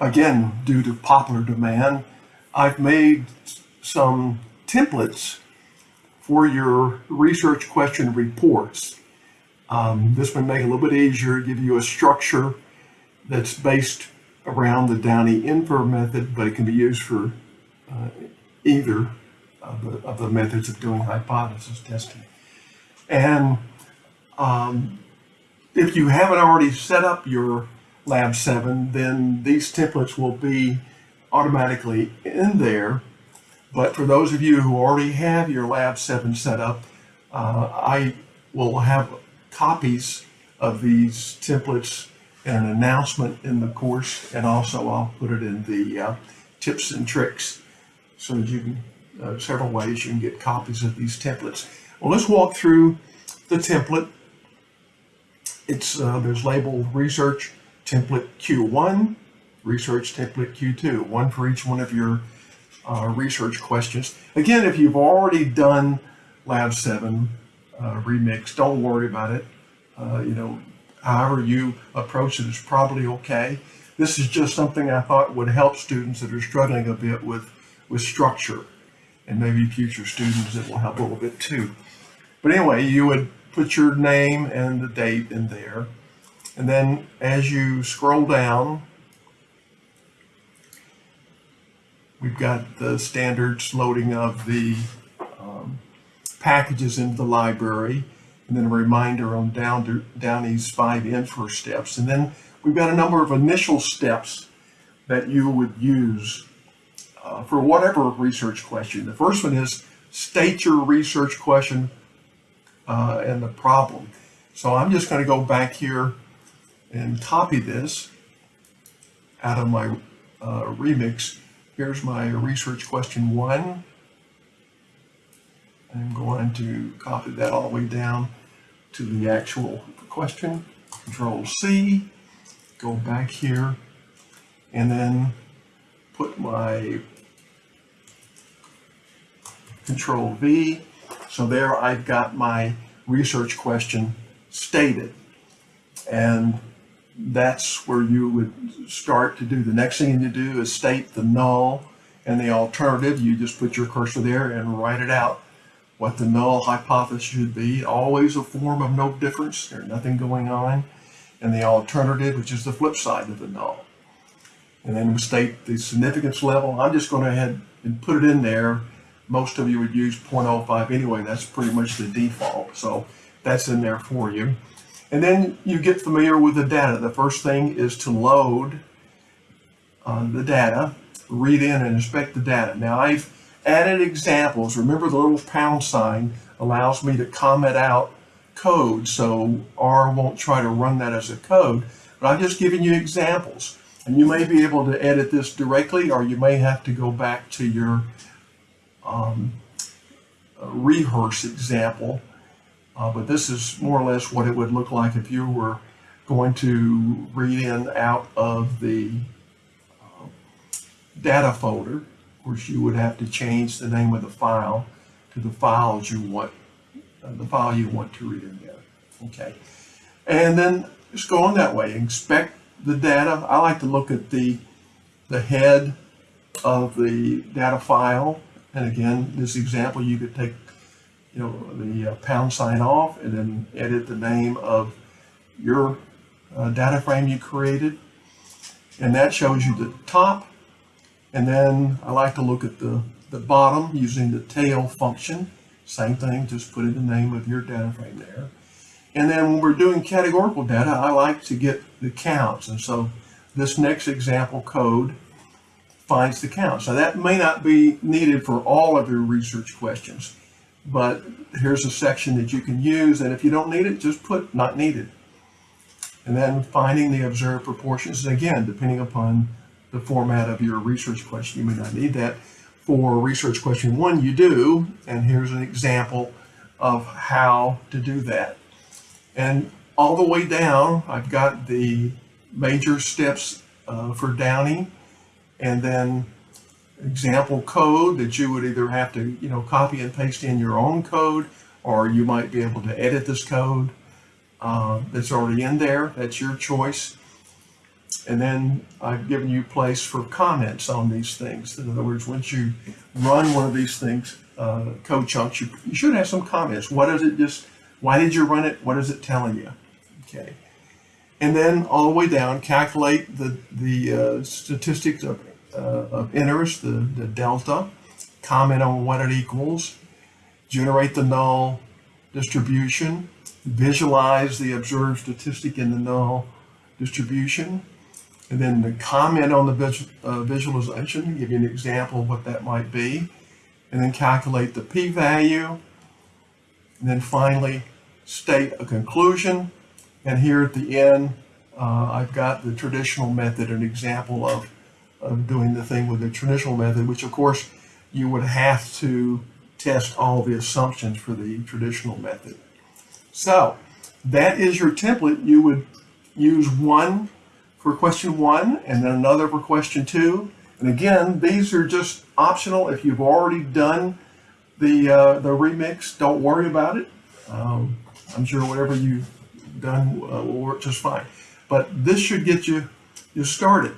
again, due to popular demand, I've made some templates for your research question reports. Um, this would make it a little bit easier, give you a structure that's based around the Downey-Infer method, but it can be used for uh, either of the, of the methods of doing hypothesis testing. And um, if you haven't already set up your Lab 7, then these templates will be automatically in there. But for those of you who already have your Lab 7 set up, uh, I will have copies of these templates and an announcement in the course, and also I'll put it in the uh, tips and tricks so that you can, uh, several ways you can get copies of these templates. Well, let's walk through the template. It's, uh, there's labeled research template Q1, research template Q2, one for each one of your uh, research questions. Again, if you've already done Lab 7 uh, remix, don't worry about it. Uh, you know, however you approach it is probably okay. This is just something I thought would help students that are struggling a bit with, with structure and maybe future students it will help a little bit too. But anyway, you would put your name and the date in there. And then as you scroll down, we've got the standards loading of the um, packages into the library and then a reminder on Down, to, Downey's five infer steps. And then we've got a number of initial steps that you would use uh, for whatever research question. The first one is state your research question uh, and the problem. So I'm just going to go back here and copy this out of my uh, remix. Here's my research question one. I'm going to copy that all the way down to the actual question. Control C, go back here, and then put my Control V. So there I've got my research question stated. And that's where you would start to do. The next thing you do is state the null and the alternative. You just put your cursor there and write it out what the null hypothesis should be. Always a form of no difference. There's nothing going on. And the alternative, which is the flip side of the null. And then we state the significance level. I'm just going to ahead and put it in there. Most of you would use 0.05 anyway. That's pretty much the default. So that's in there for you. And then you get familiar with the data. The first thing is to load uh, the data, read in and inspect the data. Now I've added examples. Remember the little pound sign allows me to comment out code, so R won't try to run that as a code, but I'm just giving you examples. And you may be able to edit this directly, or you may have to go back to your um, rehearse example. Uh, but this is more or less what it would look like if you were going to read in out of the uh, data folder. Of course, you would have to change the name of the file to the files you want, uh, the file you want to read in there. Okay, and then just go on that way. Inspect the data. I like to look at the the head of the data file. And again, this example, you could take, you know, the uh, pound sign off and then edit the name of your uh, data frame you created. And that shows you the top and then I like to look at the, the bottom using the tail function. Same thing, just put in the name of your data frame there. And then when we're doing categorical data, I like to get the counts. And so this next example code finds the counts. Now that may not be needed for all of your research questions, but here's a section that you can use. And if you don't need it, just put not needed. And then finding the observed proportions. Again, depending upon the format of your research question. You may not need that. For research question one, you do, and here's an example of how to do that. And all the way down, I've got the major steps uh, for Downey, and then example code that you would either have to, you know, copy and paste in your own code, or you might be able to edit this code uh, that's already in there. That's your choice. And then I've given you place for comments on these things. In other words, once you run one of these things, uh, code chunks, you, you should have some comments. What does it just, why did you run it? What is it telling you? Okay. And then all the way down, calculate the, the uh, statistics of, of interest, the, the delta, comment on what it equals, generate the null distribution, visualize the observed statistic in the null distribution, and then the comment on the uh, visualization, give you an example of what that might be, and then calculate the p-value, and then finally state a conclusion. And here at the end, uh, I've got the traditional method, an example of, of doing the thing with the traditional method, which of course you would have to test all the assumptions for the traditional method. So that is your template. You would use one for question one and then another for question two. And again, these are just optional. If you've already done the, uh, the remix, don't worry about it. Um, I'm sure whatever you've done uh, will work just fine. But this should get you, you started.